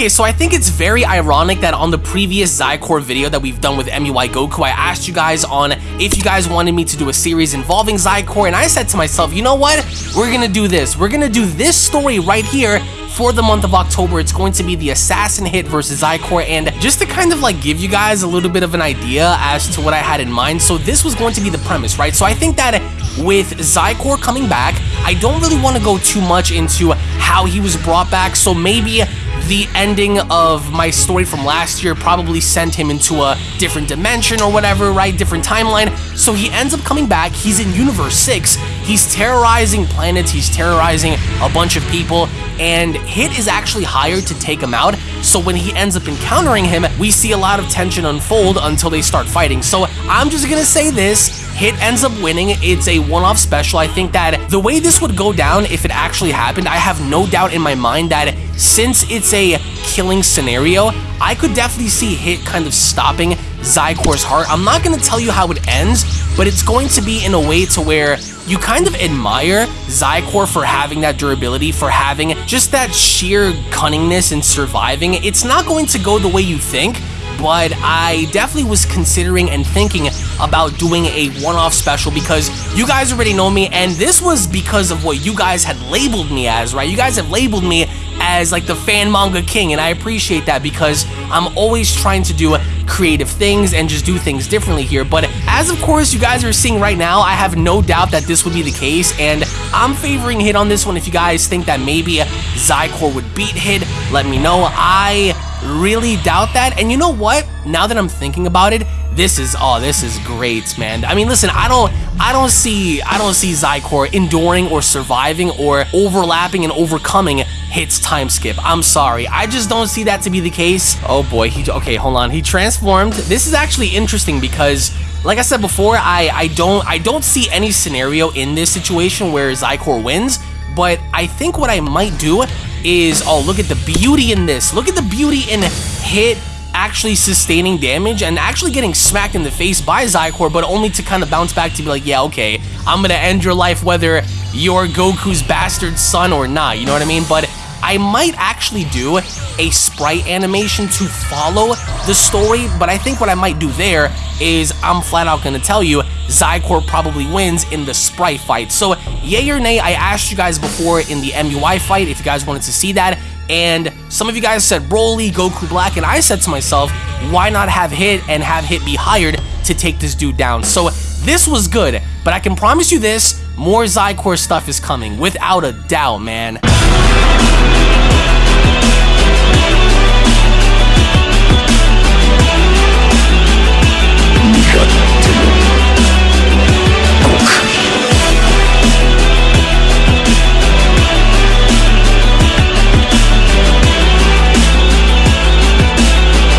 Okay, so I think it's very ironic that on the previous Xicor video that we've done with MUI Goku, I asked you guys on if you guys wanted me to do a series involving Xicor, and I said to myself, you know what? We're gonna do this. We're gonna do this story right here for the month of October. It's going to be the Assassin Hit versus Xicor, and just to kind of like give you guys a little bit of an idea as to what I had in mind, so this was going to be the premise, right? So I think that with Xicor coming back, I don't really want to go too much into how he was brought back, so maybe the ending of my story from last year probably sent him into a different dimension or whatever, right? Different timeline. So he ends up coming back. He's in Universe 6. He's terrorizing planets. He's terrorizing a bunch of people. And Hit is actually hired to take him out. So when he ends up encountering him, we see a lot of tension unfold until they start fighting. So I'm just gonna say this. Hit ends up winning. It's a one-off special. I think that the way this would go down if it actually happened, I have no doubt in my mind that since it's a killing scenario, I could definitely see Hit kind of stopping Xicor's heart. I'm not going to tell you how it ends, but it's going to be in a way to where you kind of admire Xicor for having that durability, for having just that sheer cunningness and surviving. It's not going to go the way you think, but I definitely was considering and thinking about doing a one-off special because you guys already know me and this was because of what you guys had labeled me as, right? You guys have labeled me as like the fan manga king and I appreciate that because I'm always trying to do creative things and just do things differently here. But as of course you guys are seeing right now I have no doubt that this would be the case and I'm favoring Hit on this one. If you guys think that maybe Xicor would beat Hit let me know. I really doubt that. And you know what? Now that I'm thinking about it this is oh this is great man. I mean listen i don't i don't see i don't see Xicor enduring or surviving or overlapping and overcoming hits time skip. I'm sorry. I just don't see that to be the case. Oh boy. He okay hold on. He transformed. This is actually interesting because like I said before, I, I don't I don't see any scenario in this situation where Xicor wins, but I think what I might do is, oh, look at the beauty in this. Look at the beauty in hit actually sustaining damage and actually getting smacked in the face by Xicor, but only to kind of bounce back to be like, yeah, okay, I'm gonna end your life whether you're Goku's bastard son or not, you know what I mean? But I might actually do a sprite animation to follow the story, but I think what I might do there is I'm flat out gonna tell you Xicor probably wins in the sprite fight. So, yay or nay, I asked you guys before in the MUI fight if you guys wanted to see that, and some of you guys said Broly, Goku Black, and I said to myself, why not have Hit and have Hit be hired to take this dude down? So this was good, but I can promise you this, more Xicor stuff is coming, without a doubt, man.